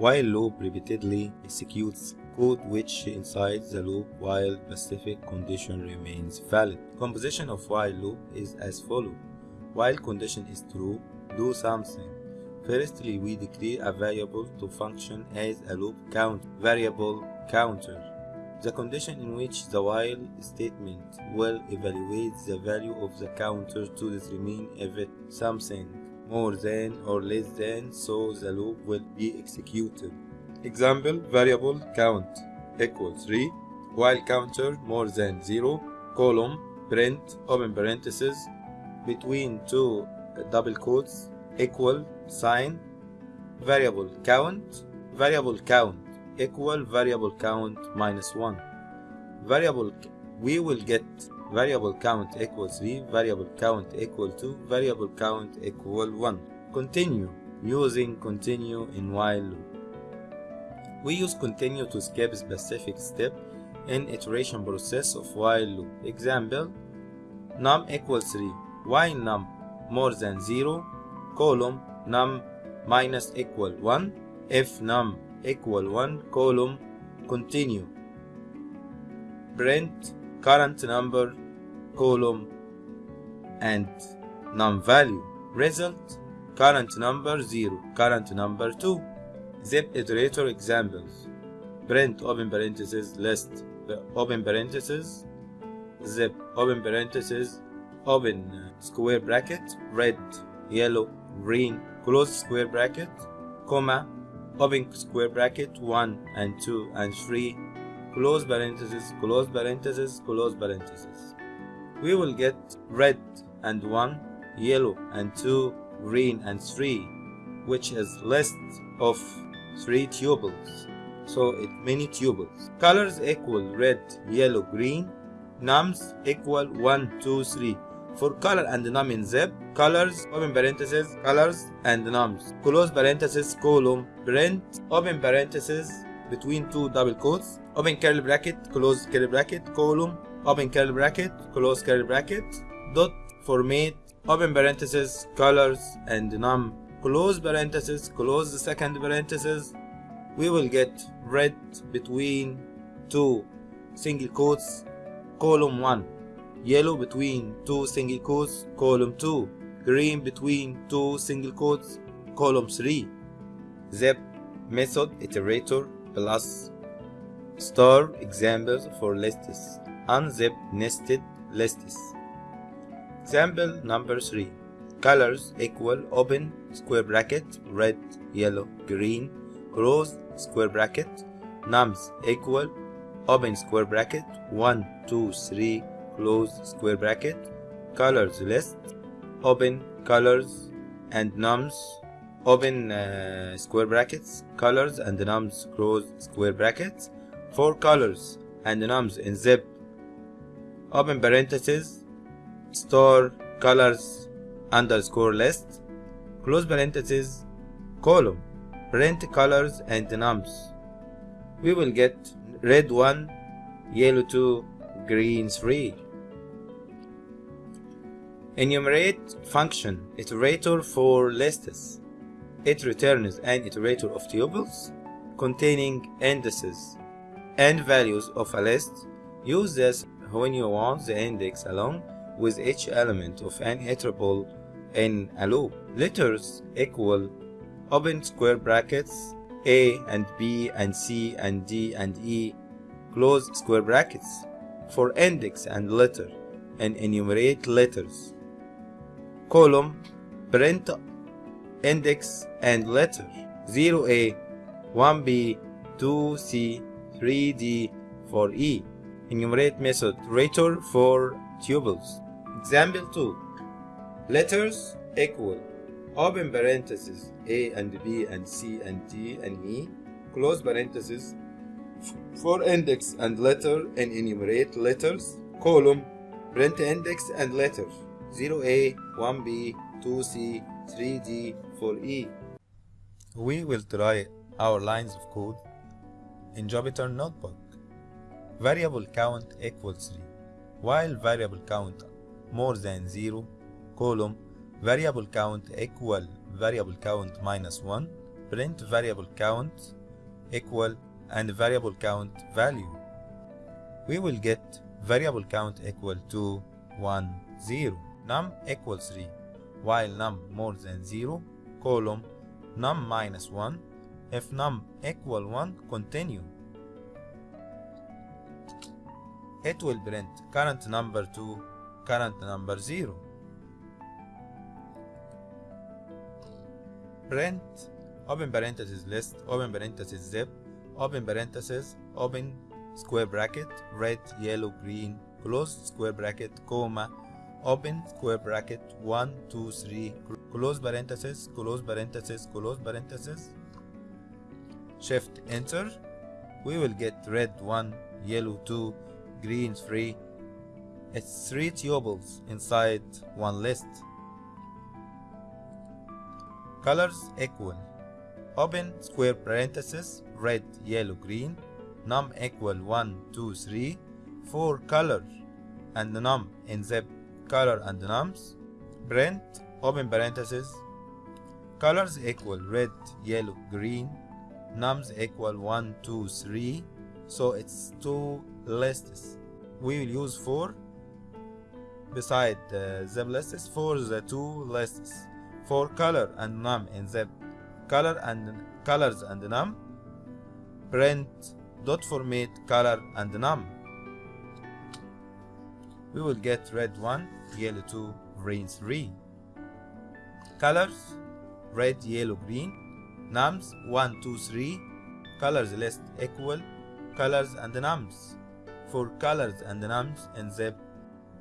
While loop repeatedly executes code which inside the loop while specific condition remains valid. Composition of while loop is as follows. While condition is true, do something. Firstly, we declare a variable to function as a loop count variable counter. The condition in which the while statement will evaluate the value of the counter to determine if it something more than or less than so the loop will be executed. Example variable count equals 3 while counter more than 0 column print open parenthesis between two double quotes equal sign variable count variable count equal variable count minus 1 variable we will get variable count equals 3 variable count equal 2 variable count equal 1 continue. Using continue in while loop. We use continue to skip specific step in iteration process of while loop. Example num equals 3 while num more than 0 column num minus equal 1 if num equal 1 column continue. Print current number column and num value. Result current number 0 current number 2 zip iterator examples. Print open parenthesis list open parenthesis zip open parenthesis open uh, square bracket red yellow green close square bracket comma open square bracket 1 and 2 and 3 close parenthesis close parenthesis close parenthesis we will get red and 1 yellow and 2 green and 3 which is list of 3 tuples so it many tuples colors equal red yellow green. Nums equal 1 2 3 for color and num in zip colors open parenthesis colors and nums close parenthesis column print open parenthesis between two double quotes. Open curly bracket close curly bracket column open curly bracket close curly bracket dot format open parenthesis colors and num. Close parenthesis close the second parenthesis. We will get red between two single quotes column 1 yellow between two single quotes column 2 green between two single quotes column 3 zip method iterator plus star examples for lists unzip nested lists example number 3 colors equal open square bracket red yellow green close square bracket. Nums equal open square bracket 1 2 3 close square bracket. Colors list open colors and nums open uh, square brackets colors and nums close square brackets. For colors and nums in zip open parenthesis store colors underscore list close parenthesis column print colors and nums. We will get red 1 yellow 2 green 3 enumerate function. Iterator for lists it returns an iterator of tuples containing indices and values of a list use this when you want the index along with each element of an iterable in a loop. Letters equal open square brackets A and B and C and D and E close square brackets for index and letter and enumerate letters. Column print index and letter 0A 1B 2C 3D 4E enumerate method rator for tuples Example 2 Letters equal open parenthesis A and B and C and D and E close parenthesis for index and letter and enumerate letters column print index and letter 0A 1B 2C 3D 4E we will try our lines of code in Jupyter Notebook variable count equals 3 while variable count more than 0 column variable count equal variable count minus 1 print variable count equal and variable count value. We will get variable count equal to 1, 0, num equals 3, while num more than 0, column num minus 1, if num equal 1, continue. It will print current number to current number 0. Print open parenthesis list, open parenthesis zip, open parenthesis, open square bracket, red, yellow, green, close square bracket, comma, open square bracket, 1, 2, 3, close parenthesis, close parenthesis, close parenthesis, shift enter, we will get red 1, yellow 2, green 3, it's 3 tuples inside one list. Colors equal. Open square parenthesis, red, yellow, green, num equal 1, 2, 3, 4 color, and num in zip color and nums, print, open parenthesis, colors equal red, yellow, green, nums equal 1, 2, 3, so it's two lists. We will use 4 beside uh, the zip lists for the two lists for color and num in the color and colors and num. Print dot format color and num. We will get red 1 yellow 2 green 3 colors red yellow green. Nums 1 2 3 colors list equal colors and nums for colors and nums in zip.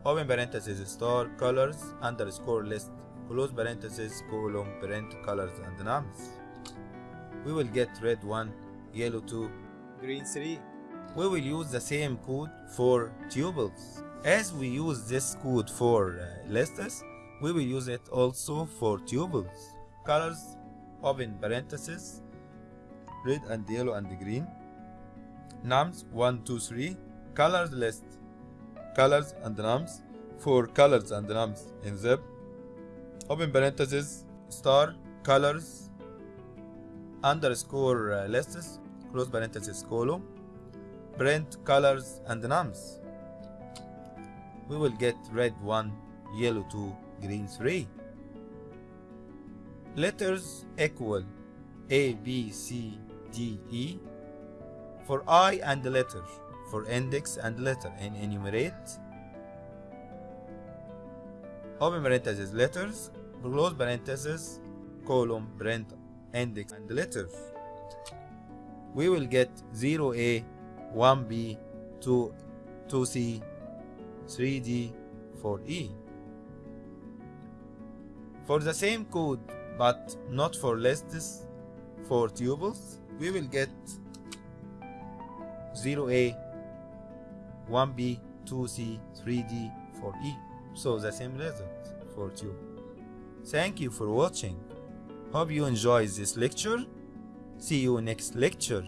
Open parenthesis star colors underscore list close parenthesis colon print colors and nums we will get red 1 yellow 2 green 3 we will use the same code for tuples as we use this code for uh, lists we will use it also for tuples colors open parenthesis red and yellow and green. Nums 1 2 3 colors list. Colors and nums. For colors and nums in zip. Open parenthesis star colors underscore uh, lists close parenthesis column. Print colors and nums. We will get red 1 yellow 2 green 3 letters equal a b c d e. For i and the letter for index and letter and enumerate. Open parenthesis letters close parenthesis column print index and letters. We will get 0a 1b 2 2c 3d 4e for the same code but not for lists for tuples we will get 0a 1b 2c 3d 4e so the same result for tuple Thank you for watching. Hope you enjoyed this lecture. See you next lecture.